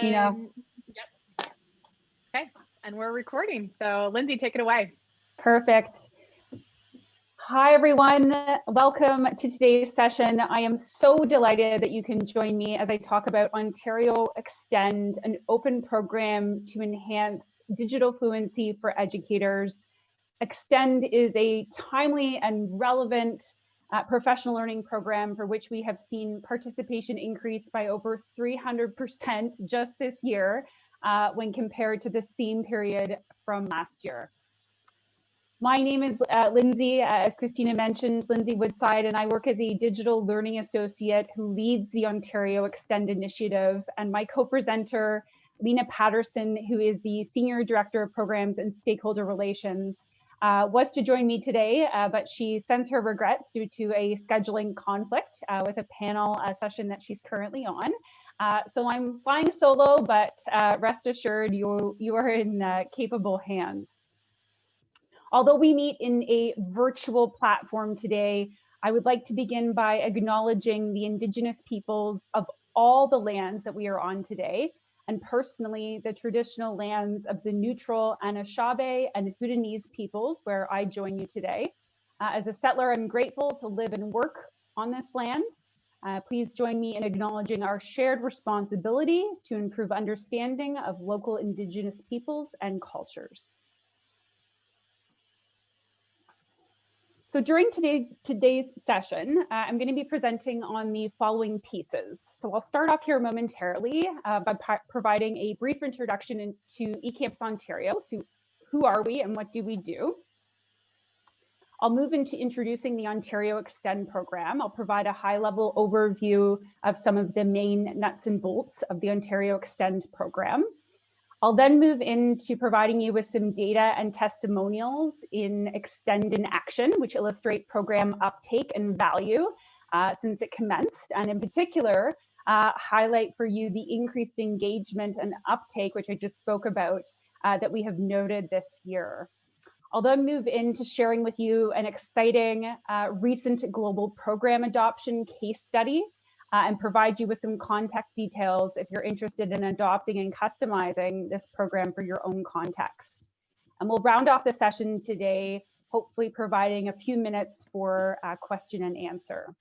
Christina. And, um, yep. Okay, and we're recording. So Lindsay, take it away. Perfect. Hi, everyone. Welcome to today's session. I am so delighted that you can join me as I talk about Ontario Extend, an open program to enhance digital fluency for educators. Extend is a timely and relevant uh, professional learning program for which we have seen participation increase by over 300% just this year uh, when compared to the same period from last year. My name is uh, Lindsay, as Christina mentioned, Lindsay Woodside, and I work as a digital learning associate who leads the Ontario Extend Initiative. And my co-presenter, Lena Patterson, who is the Senior Director of Programs and Stakeholder Relations, uh, was to join me today, uh, but she sends her regrets due to a scheduling conflict uh, with a panel uh, session that she's currently on. Uh, so I'm flying solo, but uh, rest assured you, you are in capable hands. Although we meet in a virtual platform today, I would like to begin by acknowledging the Indigenous peoples of all the lands that we are on today, and personally the traditional lands of the neutral Anishinaabe and Haudenosaunee peoples where I join you today. Uh, as a settler, I'm grateful to live and work on this land. Uh, please join me in acknowledging our shared responsibility to improve understanding of local Indigenous peoples and cultures. So during today, today's session, uh, I'm going to be presenting on the following pieces. So I'll start off here momentarily uh, by providing a brief introduction into eCampus Ontario. So who are we and what do we do? I'll move into introducing the Ontario Extend program. I'll provide a high level overview of some of the main nuts and bolts of the Ontario Extend program. I'll then move into providing you with some data and testimonials in Extend in Action, which illustrate program uptake and value uh, since it commenced, and in particular, uh, highlight for you the increased engagement and uptake, which I just spoke about, uh, that we have noted this year. I'll then move into sharing with you an exciting uh, recent global program adoption case study uh, and provide you with some contact details if you're interested in adopting and customizing this program for your own context. And we'll round off the session today, hopefully providing a few minutes for uh, question and answer.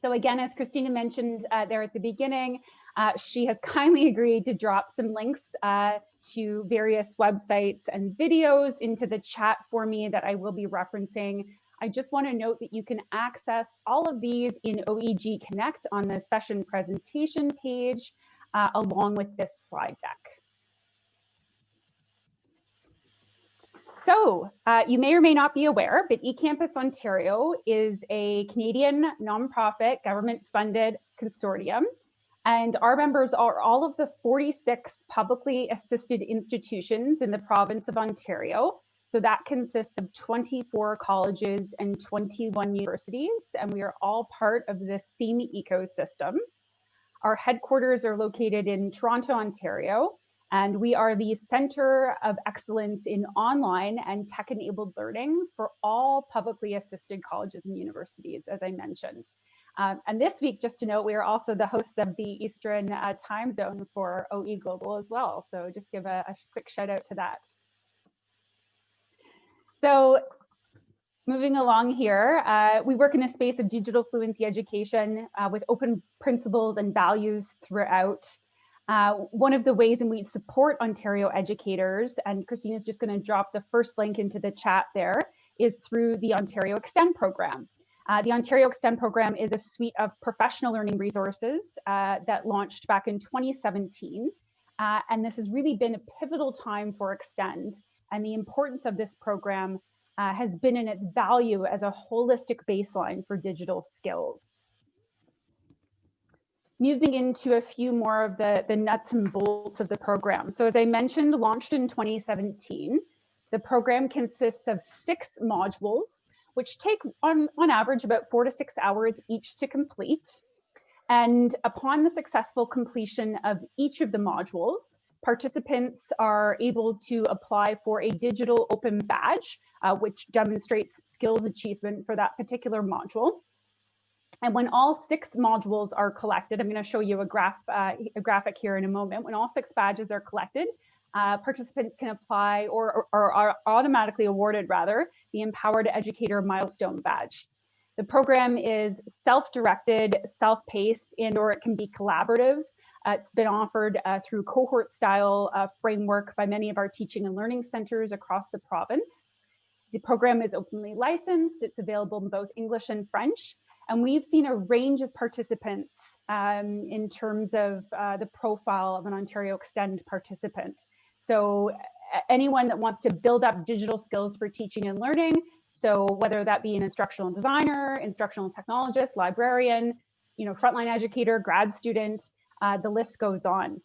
So again, as Christina mentioned uh, there at the beginning, uh, she has kindly agreed to drop some links uh, to various websites and videos into the chat for me that I will be referencing I just want to note that you can access all of these in OEG Connect on the session presentation page, uh, along with this slide deck. So uh, you may or may not be aware, but eCampus Ontario is a Canadian nonprofit government funded consortium. And our members are all of the 46 publicly assisted institutions in the province of Ontario so that consists of 24 colleges and 21 universities, and we are all part of this same ecosystem. Our headquarters are located in Toronto, Ontario, and we are the center of excellence in online and tech-enabled learning for all publicly assisted colleges and universities, as I mentioned. Um, and this week, just to note, we are also the hosts of the Eastern uh, time zone for OE Global as well. So just give a, a quick shout out to that. So moving along here, uh, we work in a space of digital fluency education uh, with open principles and values throughout. Uh, one of the ways in which we support Ontario educators, and Christina's just going to drop the first link into the chat there, is through the Ontario Extend program. Uh, the Ontario Extend program is a suite of professional learning resources uh, that launched back in 2017. Uh, and this has really been a pivotal time for Extend and the importance of this program uh, has been in its value as a holistic baseline for digital skills. Moving into a few more of the, the nuts and bolts of the program. So as I mentioned, launched in 2017, the program consists of six modules, which take on, on average about four to six hours each to complete. And upon the successful completion of each of the modules, participants are able to apply for a digital open badge, uh, which demonstrates skills achievement for that particular module. And when all six modules are collected, I'm going to show you a, graph, uh, a graphic here in a moment. When all six badges are collected, uh, participants can apply or, or, are automatically awarded rather the Empowered Educator Milestone Badge. The program is self-directed, self-paced, and or it can be collaborative. Uh, it's been offered uh, through cohort style uh, framework by many of our teaching and learning centers across the province. The program is openly licensed. It's available in both English and French. And we've seen a range of participants um, in terms of uh, the profile of an Ontario Extend participant. So anyone that wants to build up digital skills for teaching and learning, so whether that be an instructional designer, instructional technologist, librarian, you know, frontline educator, grad student, uh, the list goes on.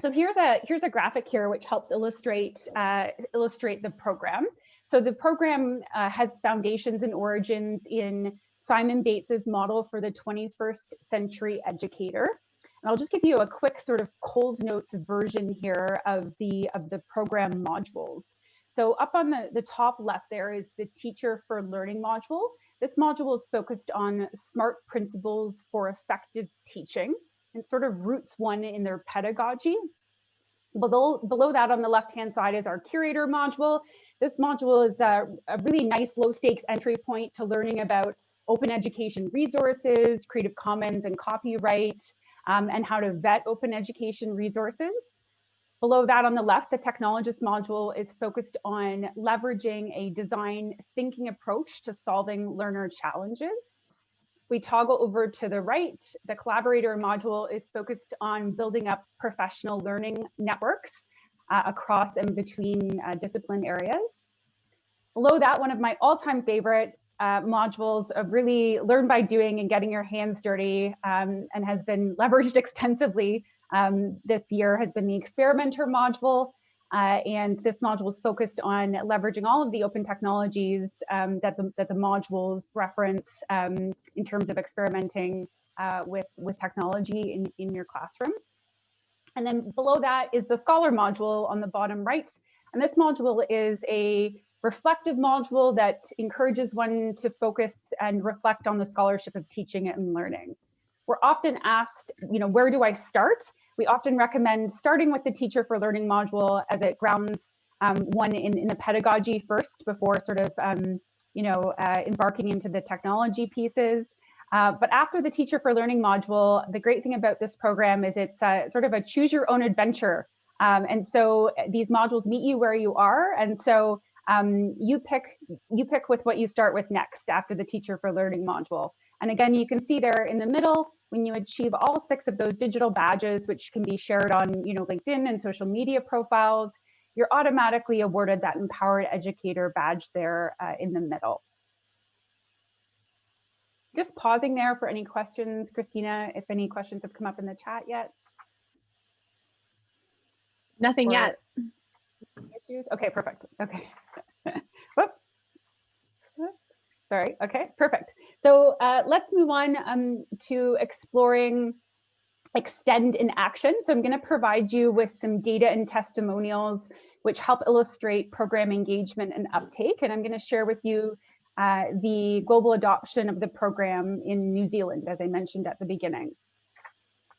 So here's a here's a graphic here which helps illustrate uh, illustrate the program. So the program uh, has foundations and origins in Simon Bates's model for the 21st century educator. And I'll just give you a quick sort of Coles Notes version here of the of the program modules. So up on the, the top left there is the Teacher for Learning module. This module is focused on smart principles for effective teaching and sort of roots one in their pedagogy. Below, below that on the left-hand side is our Curator module. This module is a, a really nice low stakes entry point to learning about open education resources, Creative Commons and copyright, um, and how to vet open education resources. Below that on the left, the technologist module is focused on leveraging a design thinking approach to solving learner challenges. We toggle over to the right, the collaborator module is focused on building up professional learning networks uh, across and between uh, discipline areas. Below that, one of my all-time favorite uh, modules of really learn by doing and getting your hands dirty um, and has been leveraged extensively um, this year has been the experimenter module. Uh, and this module is focused on leveraging all of the open technologies um, that, the, that the modules reference um, in terms of experimenting uh, with, with technology in, in your classroom. And then below that is the Scholar module on the bottom right. And this module is a reflective module that encourages one to focus and reflect on the scholarship of teaching and learning. We're often asked, you know, where do I start? We often recommend starting with the Teacher for Learning module as it grounds um, one in, in the pedagogy first before sort of, um, you know, uh, embarking into the technology pieces. Uh, but after the Teacher for Learning module, the great thing about this program is it's uh, sort of a choose your own adventure. Um, and so these modules meet you where you are. And so um, you pick you pick with what you start with next after the teacher for learning module. And again, you can see there in the middle, when you achieve all six of those digital badges, which can be shared on you know, LinkedIn and social media profiles, you're automatically awarded that empowered educator badge there uh, in the middle. Just pausing there for any questions, Christina, if any questions have come up in the chat yet. Nothing or yet. Issues? Okay, perfect. Okay. Whoop. Sorry. Okay, perfect. So uh, let's move on um, to exploring extend in action. So I'm going to provide you with some data and testimonials which help illustrate program engagement and uptake. And I'm going to share with you uh, the global adoption of the program in New Zealand, as I mentioned at the beginning.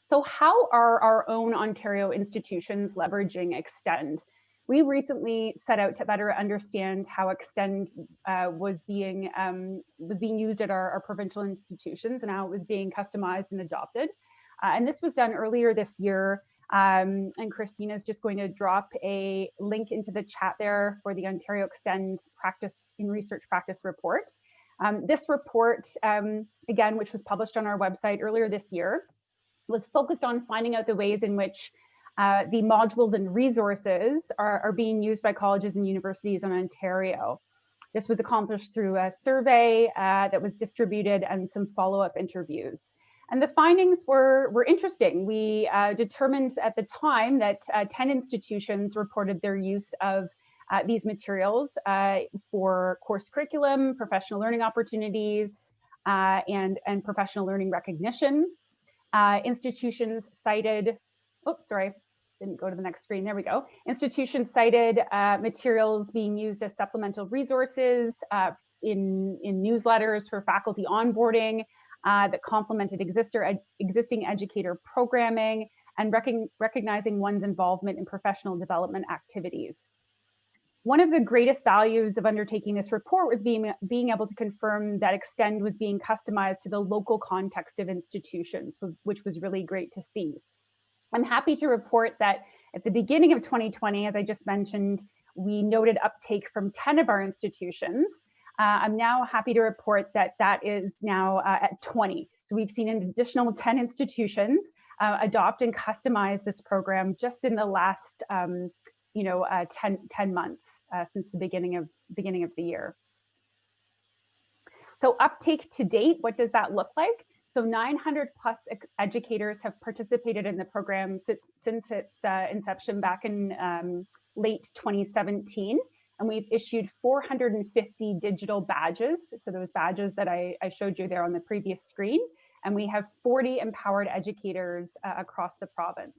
So how are our own Ontario institutions leveraging Extend? We recently set out to better understand how Extend uh, was being um, was being used at our, our, provincial institutions and how it was being customized and adopted. Uh, and this was done earlier this year. Um, and Christina is just going to drop a link into the chat there for the Ontario Extend Practice in Research Practice report. Um, this report, um, again, which was published on our website earlier this year, was focused on finding out the ways in which uh, the modules and resources are, are, being used by colleges and universities in Ontario. This was accomplished through a survey uh, that was distributed and some follow-up interviews. And the findings were, were interesting. We uh, determined at the time that uh, 10 institutions reported their use of uh, these materials uh, for course curriculum, professional learning opportunities, and, and professional learning recognition. institutions cited, oops, sorry, didn't go to the next screen. There we go. Institution cited uh, materials being used as supplemental resources uh, in, in newsletters for faculty onboarding uh, that complemented exister, ed, existing educator programming and rec recognizing one's involvement in professional development activities. One of the greatest values of undertaking this report was being, being able to confirm that Extend was being customized to the local context of institutions, which was really great to see. I'm happy to report that at the beginning of 2020, as I just mentioned, we noted uptake from 10 of our institutions. Uh, I'm now happy to report that that is now uh, at 20. So we've seen an additional 10 institutions uh, adopt and customize this program just in the last, um, you know, uh, 10, 10 months uh, since the beginning of beginning of the year. So uptake to date, what does that look like? So 900 plus educators have participated in the program since, since its uh, inception back in um, late 2017. And we've issued 450 digital badges. So those badges that I, I showed you there on the previous screen. And we have 40 empowered educators uh, across the province.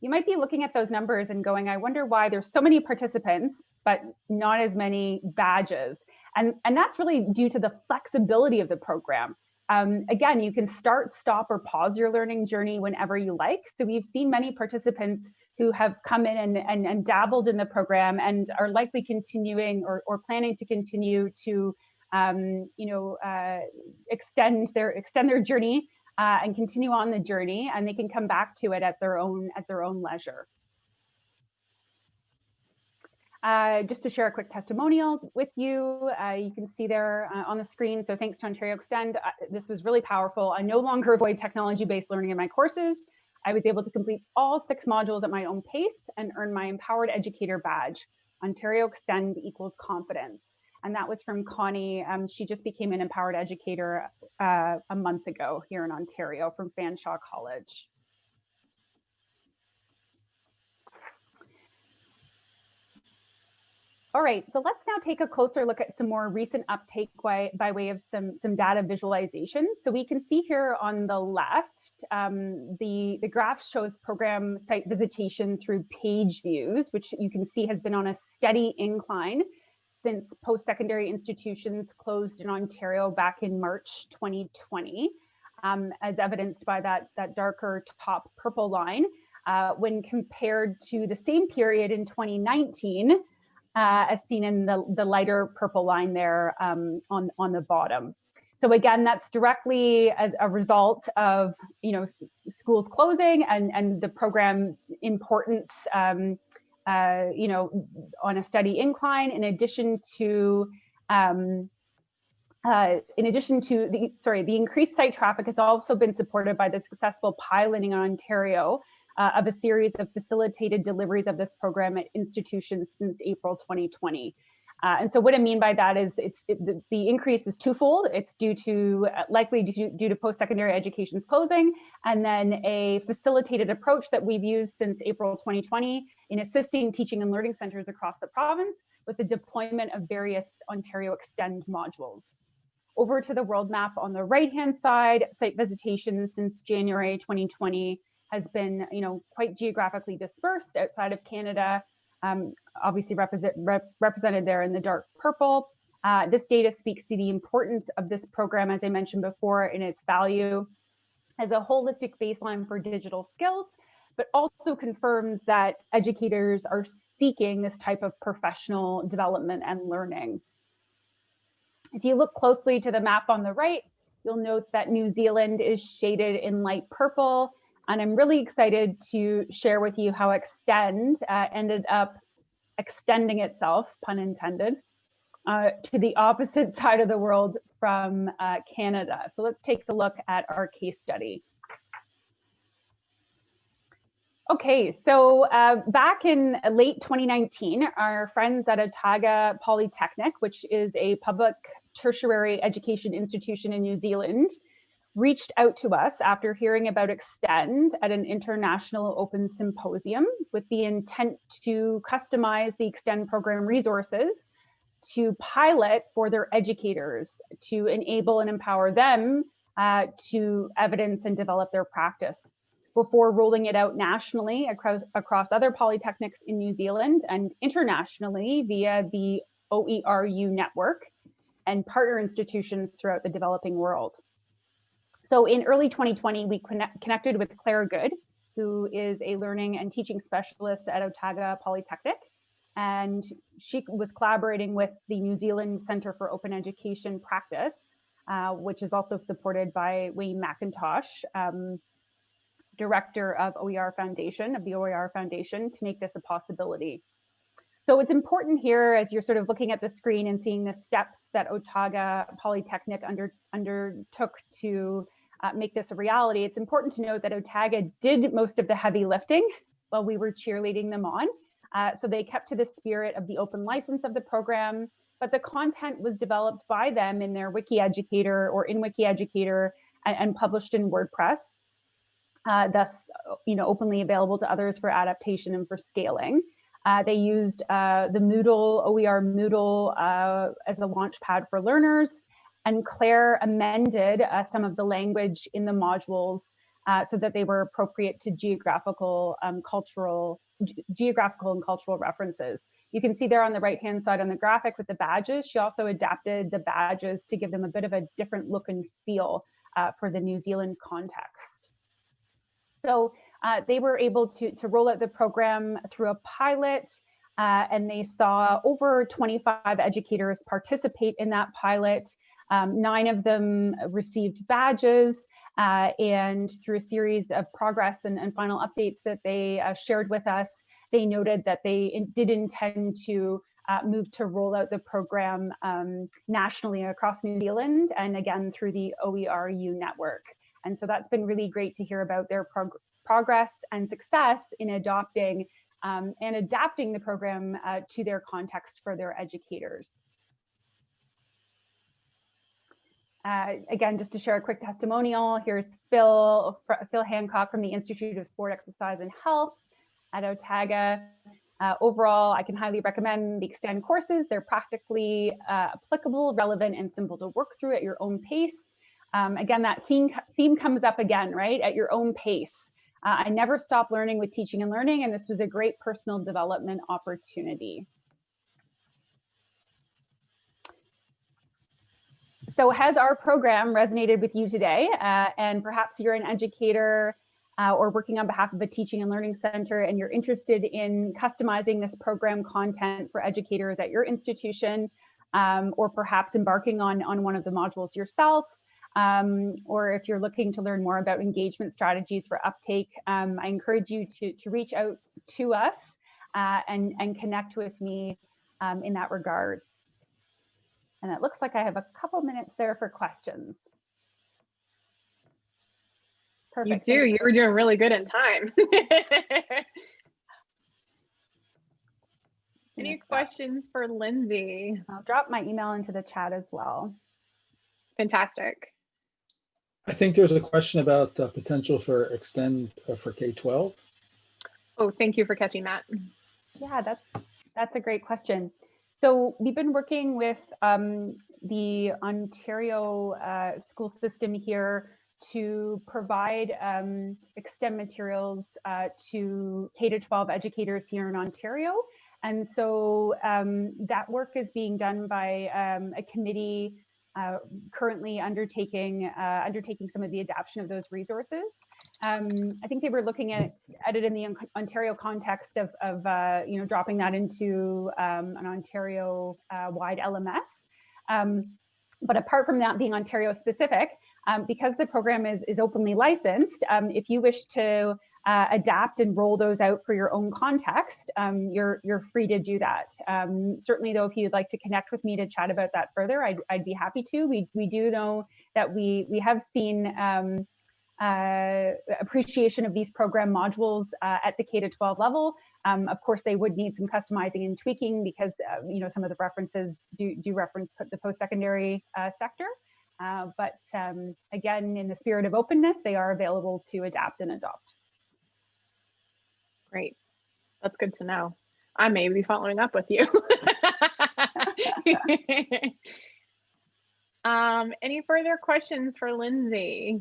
You might be looking at those numbers and going, I wonder why there's so many participants, but not as many badges. And, and that's really due to the flexibility of the program. Um, again, you can start, stop, or pause your learning journey whenever you like. So we've seen many participants who have come in and, and, and dabbled in the program and are likely continuing or, or planning to continue to um, you know, uh, extend their extend their journey uh, and continue on the journey, and they can come back to it at their own at their own leisure. Uh, just to share a quick testimonial with you, uh, you can see there uh, on the screen. So thanks to Ontario Extend, uh, this was really powerful. I no longer avoid technology-based learning in my courses. I was able to complete all six modules at my own pace and earn my Empowered Educator badge. Ontario Extend equals confidence. And that was from Connie. Um, she just became an Empowered Educator uh, a month ago here in Ontario from Fanshawe College. All right, so let's now take a closer look at some more recent uptake by, by way of some, some data visualization. So we can see here on the left, um, the, the graph shows program site visitation through page views, which you can see has been on a steady incline since post-secondary institutions closed in Ontario back in March 2020, um, as evidenced by that, that darker top purple line. Uh, when compared to the same period in 2019, uh, as seen in the, the lighter purple line there um, on, on the bottom. So again, that's directly as a result of you know schools closing and, and the program importance um, uh, you know on a steady incline in addition to um, uh, in addition to the sorry the increased site traffic has also been supported by the successful piloting in Ontario uh, of a series of facilitated deliveries of this program at institutions since April 2020. Uh, and so what I mean by that is it's it, the, the, increase is twofold. It's due to uh, likely due, due to post-secondary education's closing, and then a facilitated approach that we've used since April 2020 in assisting teaching and learning centers across the province with the deployment of various Ontario Extend modules. Over to the world map on the right-hand side, site visitations since January 2020 has been, you know, quite geographically dispersed outside of Canada, um, obviously represent, rep, represented there in the dark purple. Uh, this data speaks to the importance of this program, as I mentioned before, in its value as a holistic baseline for digital skills, but also confirms that educators are seeking this type of professional development and learning. If you look closely to the map on the right, you'll note that New Zealand is shaded in light purple and I'm really excited to share with you how Extend uh, ended up extending itself, pun intended, uh, to the opposite side of the world from uh, Canada. So let's take a look at our case study. Okay, so uh, back in late 2019, our friends at Otago Polytechnic, which is a public tertiary education institution in New Zealand, reached out to us after hearing about Extend at an international open symposium with the intent to customize the Extend program resources to pilot for their educators to enable and empower them uh, to evidence and develop their practice before rolling it out nationally across, across other polytechnics in New Zealand and internationally via the OERU network and partner institutions throughout the developing world. So in early 2020, we connect, connected with Claire Goode, who is a learning and teaching specialist at Otago Polytechnic. And she was collaborating with the New Zealand Centre for Open Education Practice, uh, which is also supported by Wayne Mackintosh, um, director of OER Foundation, of the OER Foundation, to make this a possibility. So it's important here as you're sort of looking at the screen and seeing the steps that Otago Polytechnic under, undertook to uh, make this a reality. It's important to note that Otago did most of the heavy lifting while we were cheerleading them on. Uh, so they kept to the spirit of the open license of the program, but the content was developed by them in their Wiki Educator or in Wiki Educator and, and published in WordPress. Uh, thus, you know, openly available to others for adaptation and for scaling. Uh, they used uh, the Moodle, OER Moodle uh, as a launch pad for learners. And Claire amended uh, some of the language in the modules uh, so that they were appropriate to geographical, um, cultural, geographical and cultural references. You can see there on the right-hand side on the graphic with the badges, she also adapted the badges to give them a bit of a different look and feel uh, for the New Zealand context. So uh, they were able to, to roll out the program through a pilot uh, and they saw over 25 educators participate in that pilot. Um, nine of them received badges uh, and through a series of progress and, and final updates that they uh, shared with us, they noted that they in, did intend to uh, move to roll out the program um, nationally across New Zealand and again through the OERU network. And so that's been really great to hear about their prog progress and success in adopting um, and adapting the program uh, to their context for their educators. Uh, again, just to share a quick testimonial, here's Phil, Phil Hancock from the Institute of Sport, Exercise and Health at Otago. Uh, overall, I can highly recommend the Extend courses. They're practically uh, applicable, relevant, and simple to work through at your own pace. Um, again, that theme, theme comes up again, right? At your own pace. Uh, I never stop learning with teaching and learning, and this was a great personal development opportunity. So has our program resonated with you today? Uh, and perhaps you're an educator uh, or working on behalf of a teaching and learning center and you're interested in customizing this program content for educators at your institution, um, or perhaps embarking on, on one of the modules yourself, um, or if you're looking to learn more about engagement strategies for uptake, um, I encourage you to, to reach out to us uh, and, and connect with me um, in that regard. And it looks like I have a couple minutes there for questions. Perfect. You do. You were doing really good in time. Any questions for Lindsay? I'll drop my email into the chat as well. Fantastic. I think there's a question about the potential for extend uh, for K-12. Oh, thank you for catching that. Yeah, that's that's a great question. So we've been working with um, the Ontario uh, school system here to provide um, extend materials uh, to K-12 educators here in Ontario. And so um, that work is being done by um, a committee uh, currently undertaking uh, undertaking some of the adaptation of those resources. Um, I think they were looking at, at it in the Ontario context of, of uh, you know dropping that into um, an Ontario uh, wide LMS. Um, but apart from that being Ontario specific, um, because the program is, is openly licensed, um, if you wish to uh, adapt and roll those out for your own context, um, you're you're free to do that. Certainly, though, if you'd like to connect with me to chat about that further, I'd, I'd be happy to. We we do know that we we have seen uh, appreciation of these program modules uh, at the K to 12 level. Um, of course, they would need some customizing and tweaking because uh, you know some of the references do do reference the post-secondary uh, sector. Uh, but um, again, in the spirit of openness, they are available to adapt and adopt. Great. That's good to know. I may be following up with you. um, any further questions for Lindsay?